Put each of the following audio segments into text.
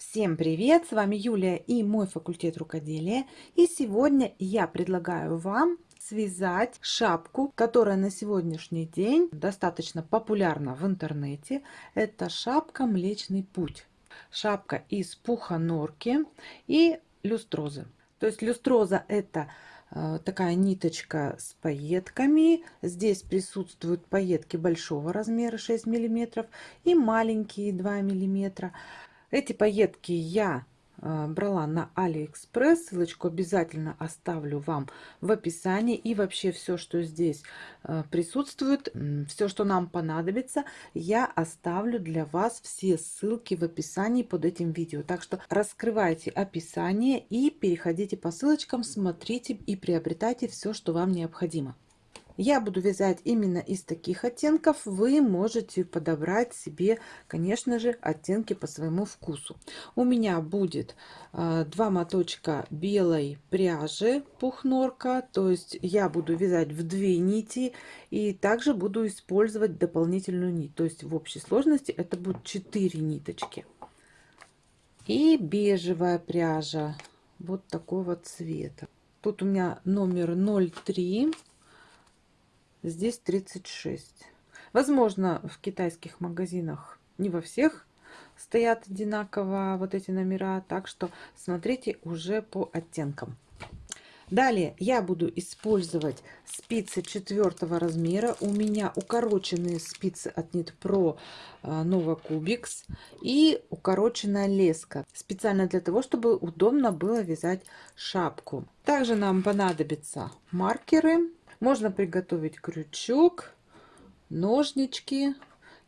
Всем привет! С вами Юлия и мой факультет рукоделия. И сегодня я предлагаю вам связать шапку, которая на сегодняшний день достаточно популярна в интернете. Это шапка Млечный Путь. Шапка из пуха норки и люстрозы. То есть люстроза это э, такая ниточка с пайетками. Здесь присутствуют пайетки большого размера 6 миллиметров и маленькие 2 миллиметра. Эти пайетки я э, брала на Алиэкспресс. Ссылочку обязательно оставлю вам в описании. И вообще все, что здесь э, присутствует, все, что нам понадобится, я оставлю для вас все ссылки в описании под этим видео. Так что раскрывайте описание и переходите по ссылочкам, смотрите и приобретайте все, что вам необходимо. Я буду вязать именно из таких оттенков. Вы можете подобрать себе, конечно же, оттенки по своему вкусу. У меня будет э, два моточка белой пряжи пухнорка. То есть я буду вязать в две нити. И также буду использовать дополнительную нить. То есть в общей сложности это будут 4 ниточки. И бежевая пряжа вот такого цвета. Тут у меня номер 03 здесь 36 возможно в китайских магазинах не во всех стоят одинаково вот эти номера так что смотрите уже по оттенкам Далее я буду использовать спицы четвертого размера. У меня укороченные спицы от Knit Pro Nova Cubics и укороченная леска. Специально для того, чтобы удобно было вязать шапку. Также нам понадобятся маркеры можно приготовить крючок, ножнички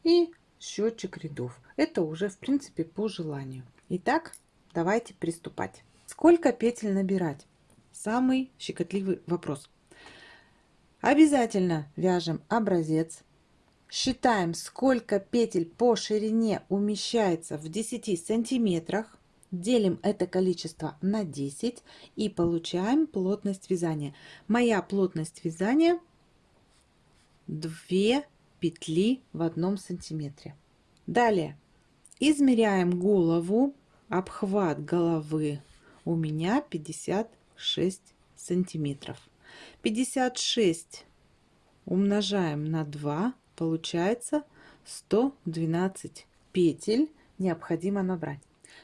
и счетчик рядов. Это уже в принципе по желанию. Итак, давайте приступать. Сколько петель набирать? Самый щекотливый вопрос. Обязательно вяжем образец. Считаем, сколько петель по ширине умещается в 10 сантиметрах делим это количество на 10 и получаем плотность вязания. Моя плотность вязания 2 петли в одном сантиметре. Далее измеряем голову, обхват головы у меня 56 сантиметров. 56 умножаем на 2, получается 112 петель необходимо набрать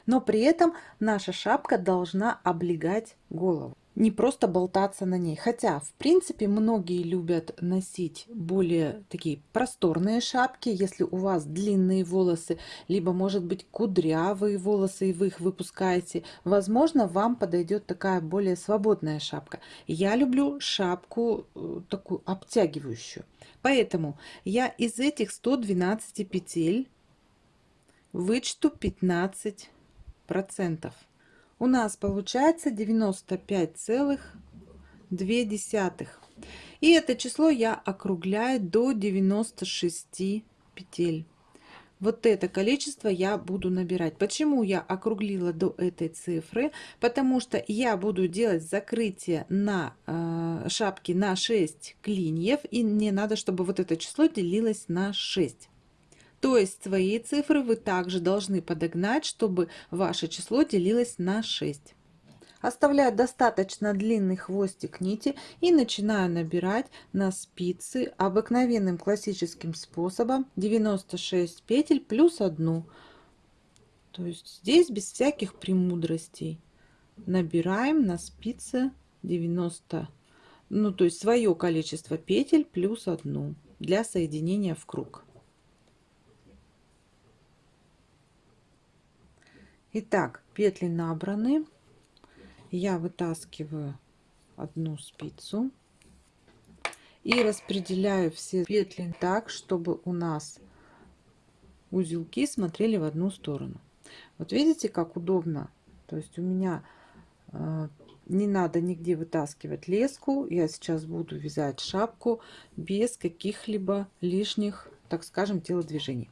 но при этом наша шапка должна облегать голову не просто болтаться на ней. Хотя, в принципе, многие любят носить более такие просторные шапки, если у вас длинные волосы, либо, может быть, кудрявые волосы, и вы их выпускаете. Возможно, вам подойдет такая более свободная шапка. Я люблю шапку э, такую обтягивающую. Поэтому я из этих 112 петель вычту 15 процентов. У нас получается 95,2. И это число я округляю до 96 петель. Вот это количество я буду набирать. Почему я округлила до этой цифры? Потому что я буду делать закрытие на э, шапке на 6 клиньев. И мне надо, чтобы вот это число делилось на 6. То есть свои цифры вы также должны подогнать, чтобы ваше число делилось на 6. Оставляю достаточно длинный хвостик нити и начинаю набирать на спицы обыкновенным классическим способом 96 петель плюс 1. То есть здесь без всяких премудростей. Набираем на спице 90, ну то есть свое количество петель плюс 1 для соединения в круг. Итак, петли набраны. Я вытаскиваю одну спицу и распределяю все петли так, чтобы у нас узелки смотрели в одну сторону. Вот видите, как удобно. То есть у меня э, не надо нигде вытаскивать леску. Я сейчас буду вязать шапку без каких-либо лишних, так скажем, телодвижений.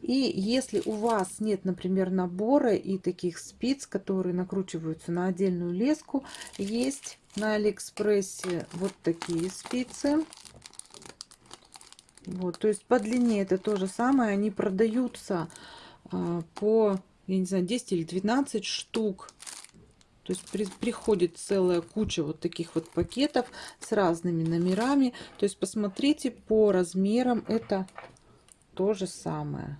И если у вас нет, например, набора и таких спиц, которые накручиваются на отдельную леску, есть на Алиэкспрессе вот такие спицы. Вот, то есть по длине это то же самое, они продаются а, по я не знаю, 10 или 12 штук. То есть при, приходит целая куча вот таких вот пакетов с разными номерами. То есть посмотрите по размерам, это то же самое.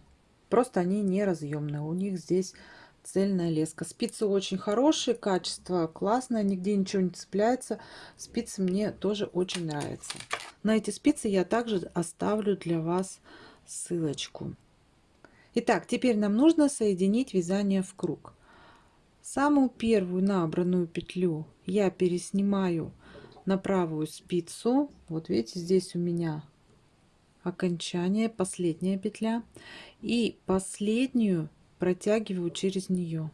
Просто они не разъемные. У них здесь цельная леска. Спицы очень хорошие, качество классное, нигде ничего не цепляется. Спицы мне тоже очень нравятся. На эти спицы я также оставлю для вас ссылочку. Итак, теперь нам нужно соединить вязание в круг. Самую первую набранную петлю я переснимаю на правую спицу. Вот видите, здесь у меня окончание, последняя петля. И последнюю протягиваю через нее.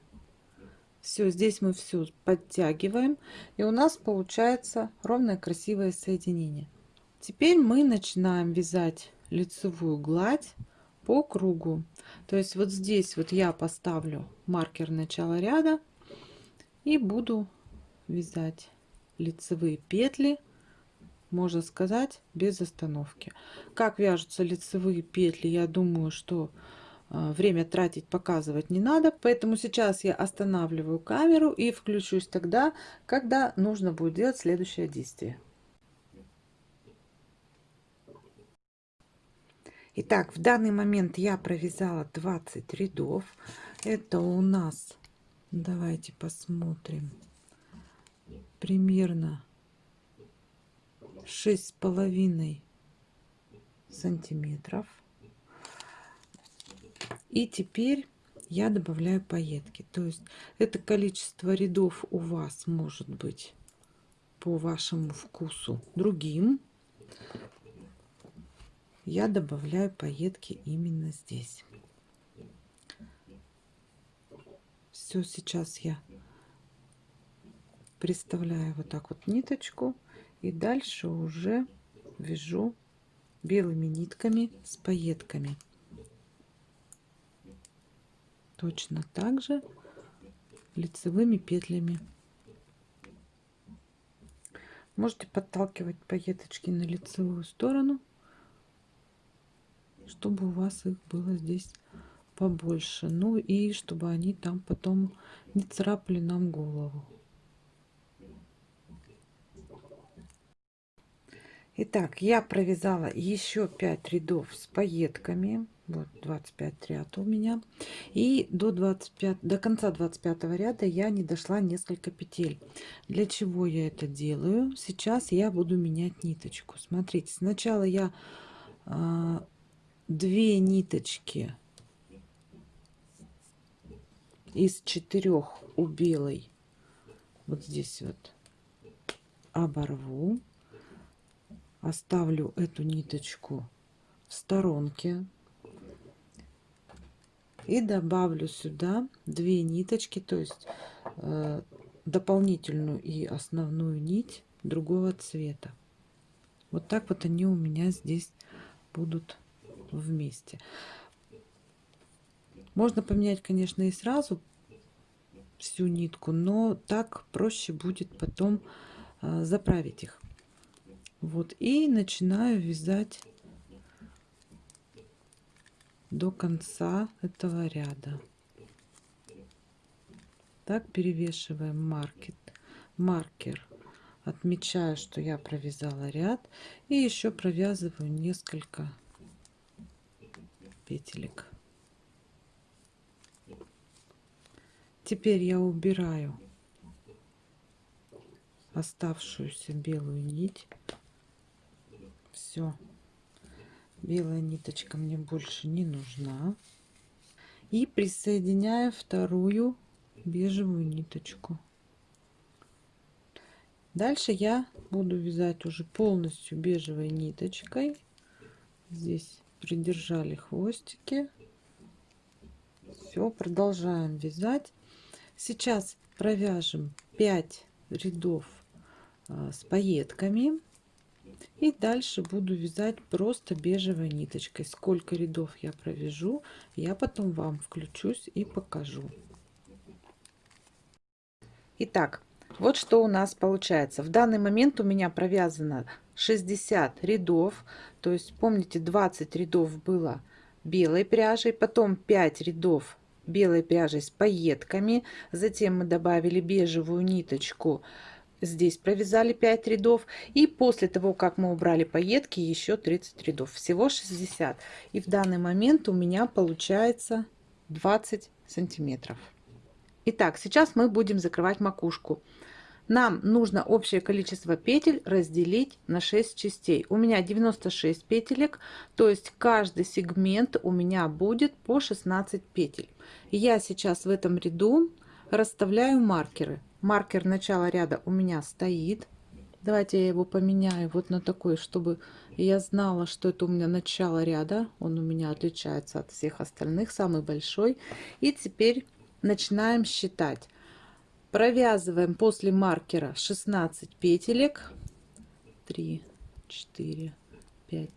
Все, здесь мы все подтягиваем. И у нас получается ровное красивое соединение. Теперь мы начинаем вязать лицевую гладь по кругу. То есть вот здесь вот я поставлю маркер начала ряда и буду вязать лицевые петли можно сказать без остановки. Как вяжутся лицевые петли я думаю что а, время тратить показывать не надо. Поэтому сейчас я останавливаю камеру и включусь тогда когда нужно будет делать следующее действие. Итак, в данный момент я провязала 20 рядов. Это у нас, давайте посмотрим, примерно шесть с половиной сантиметров. И теперь я добавляю пайетки. То есть это количество рядов у вас может быть по вашему вкусу другим. Я добавляю пайетки именно здесь. Все, сейчас я приставляю вот так вот ниточку и дальше уже вяжу белыми нитками с пайетками точно так же лицевыми петлями. Можете подталкивать пайеточки на лицевую сторону, чтобы у вас их было здесь побольше. Ну и чтобы они там потом не царапали нам голову. Итак, я провязала еще 5 рядов с пайетками. Вот 25 ряд у меня. И до 25 до конца 25 ряда я не дошла несколько петель. Для чего я это делаю? Сейчас я буду менять ниточку. Смотрите сначала я а, две ниточки из четырех у белой вот здесь вот оборву оставлю эту ниточку в сторонке и добавлю сюда две ниточки то есть э, дополнительную и основную нить другого цвета. Вот так вот они у меня здесь будут вместе. Можно поменять конечно и сразу всю нитку но так проще будет потом э, заправить их вот и начинаю вязать до конца этого ряда. Так перевешиваем маркет, маркер. Отмечаю, что я провязала ряд. И еще провязываю несколько петелек. Теперь я убираю оставшуюся белую нить. Все белая ниточка мне больше не нужна. И присоединяю вторую бежевую ниточку. Дальше я буду вязать уже полностью бежевой ниточкой. Здесь придержали хвостики. Все продолжаем вязать. Сейчас провяжем 5 рядов а, с пайетками и дальше буду вязать просто бежевой ниточкой сколько рядов я провяжу я потом вам включусь и покажу Итак, вот что у нас получается в данный момент у меня провязано 60 рядов то есть помните 20 рядов было белой пряжей потом 5 рядов белой пряжей с пайетками. Затем мы добавили бежевую ниточку. Здесь провязали 5 рядов. И после того, как мы убрали пайетки, еще 30 рядов. Всего 60. И в данный момент у меня получается 20 сантиметров. Итак, сейчас мы будем закрывать макушку. Нам нужно общее количество петель разделить на 6 частей. У меня 96 петелек, то есть каждый сегмент у меня будет по 16 петель. Я сейчас в этом ряду расставляю маркеры. Маркер начала ряда у меня стоит. Давайте я его поменяю вот на такой, чтобы я знала, что это у меня начало ряда. Он у меня отличается от всех остальных, самый большой. И теперь начинаем считать. Провязываем после маркера 16 петелек. 3, 4, 5,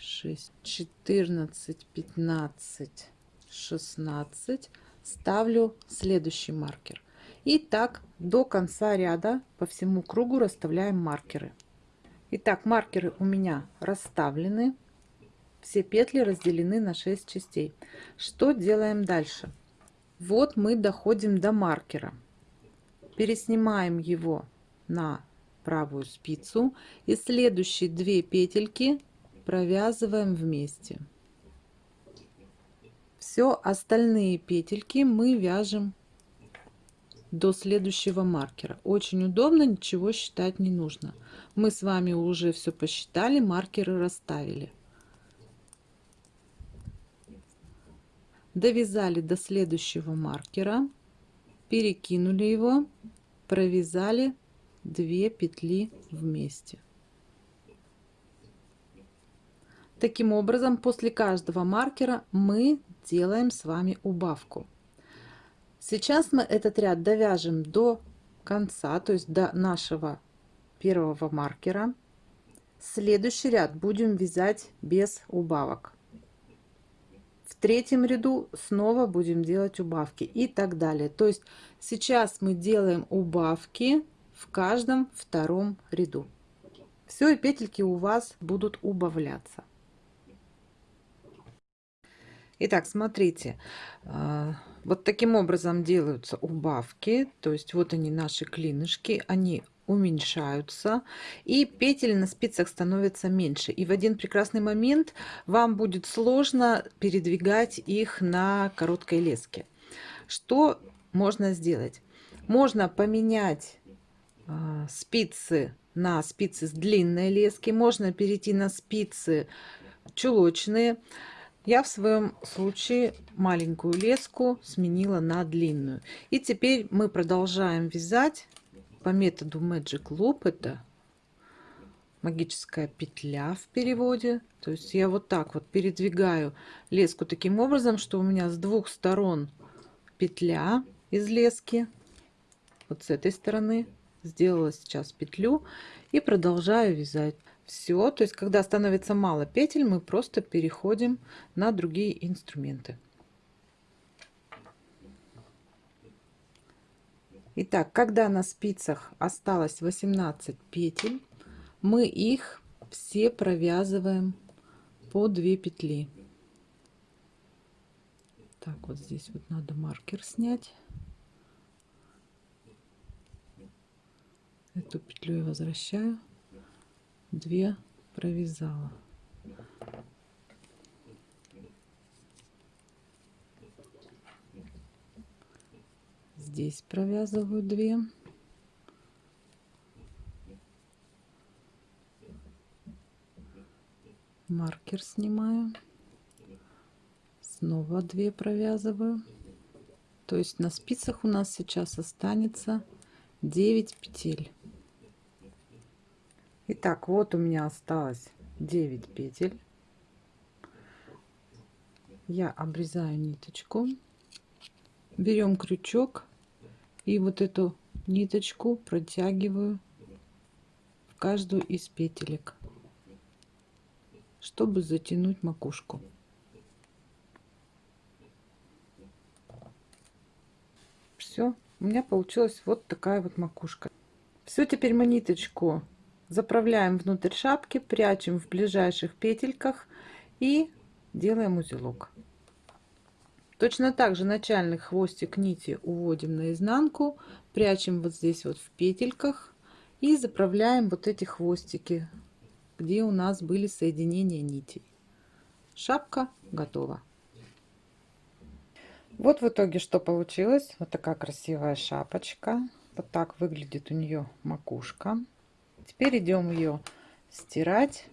6, 14, 15, 16. Ставлю следующий маркер. И так до конца ряда по всему кругу расставляем маркеры. Итак, маркеры у меня расставлены. Все петли разделены на 6 частей. Что делаем дальше? Вот мы доходим до маркера. Переснимаем его на правую спицу и следующие две петельки провязываем вместе. Все остальные петельки мы вяжем до следующего маркера. Очень удобно, ничего считать не нужно. Мы с вами уже все посчитали, маркеры расставили. Довязали до следующего маркера, перекинули его, провязали 2 петли вместе. Таким образом, после каждого маркера мы делаем с вами убавку. Сейчас мы этот ряд довяжем до конца, то есть до нашего первого маркера. Следующий ряд будем вязать без убавок. В третьем ряду снова будем делать убавки и так далее. То есть сейчас мы делаем убавки в каждом втором ряду. Все, и петельки у вас будут убавляться. Итак, смотрите, а, вот таким образом делаются убавки. То есть вот они наши клинышки, они уменьшаются и петель на спицах становится меньше. И в один прекрасный момент вам будет сложно передвигать их на короткой леске. Что можно сделать? Можно поменять э, спицы на спицы с длинной лески можно перейти на спицы чулочные я в своем случае маленькую леску сменила на длинную. И теперь мы продолжаем вязать по методу Magic Loop. Это магическая петля в переводе. То есть я вот так вот передвигаю леску таким образом, что у меня с двух сторон петля из лески. Вот с этой стороны сделала сейчас петлю и продолжаю вязать все. То есть, когда становится мало петель, мы просто переходим на другие инструменты. Итак, когда на спицах осталось 18 петель, мы их все провязываем по 2 петли. Так, вот здесь вот надо маркер снять. Эту петлю я возвращаю. 2 провязала. Здесь провязываю 2 маркер снимаю. Снова 2 провязываю. То есть на спицах у нас сейчас останется 9 петель Итак, вот у меня осталось 9 петель. Я обрезаю ниточку, берем крючок и вот эту ниточку протягиваю в каждую из петелек, чтобы затянуть макушку. Все, у меня получилась вот такая вот макушка. Все, теперь мы ниточку заправляем внутрь шапки прячем в ближайших петельках и делаем узелок Точно так же начальный хвостик нити уводим наизнанку, прячем вот здесь вот в петельках и заправляем вот эти хвостики, где у нас были соединения нитей. Шапка готова. Вот в итоге что получилось. Вот такая красивая шапочка. Вот так выглядит у нее макушка. Теперь идем ее стирать,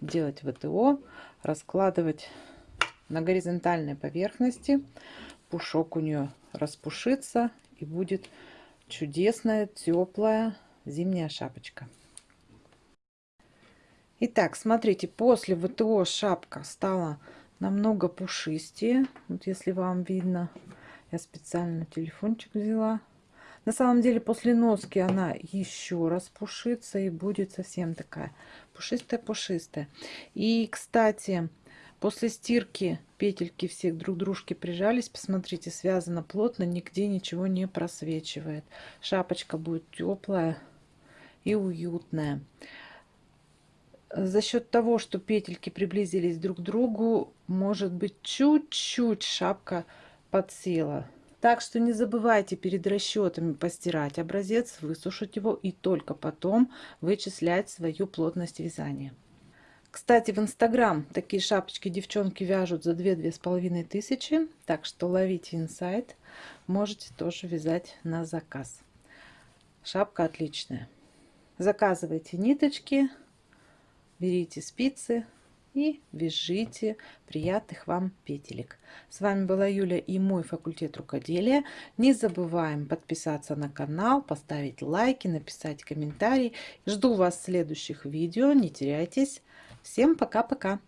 делать ВТО, раскладывать на горизонтальной поверхности. Пушок у нее распушится и будет чудесная, теплая зимняя шапочка. Итак, смотрите, после ВТО шапка стала намного пушистее. Вот если вам видно, я специально телефончик взяла. На самом деле после носки она еще раз пушится и будет совсем такая пушистая-пушистая. И, кстати, После стирки петельки все друг к дружке прижались. Посмотрите, связано плотно, нигде ничего не просвечивает. Шапочка будет теплая и уютная. За счет того, что петельки приблизились друг к другу, может быть чуть-чуть шапка подсела. Так что не забывайте перед расчетами постирать образец, высушить его и только потом вычислять свою плотность вязания. Кстати, в Инстаграм такие шапочки девчонки вяжут за 2-2,5 тысячи. Так что ловите инсайт. Можете тоже вязать на заказ. Шапка отличная. Заказывайте ниточки, берите спицы и вяжите приятных вам петелек. С вами была Юля и мой факультет рукоделия. Не забываем подписаться на канал, поставить лайки, написать комментарий. Жду вас в следующих видео. Не теряйтесь. Всем пока-пока!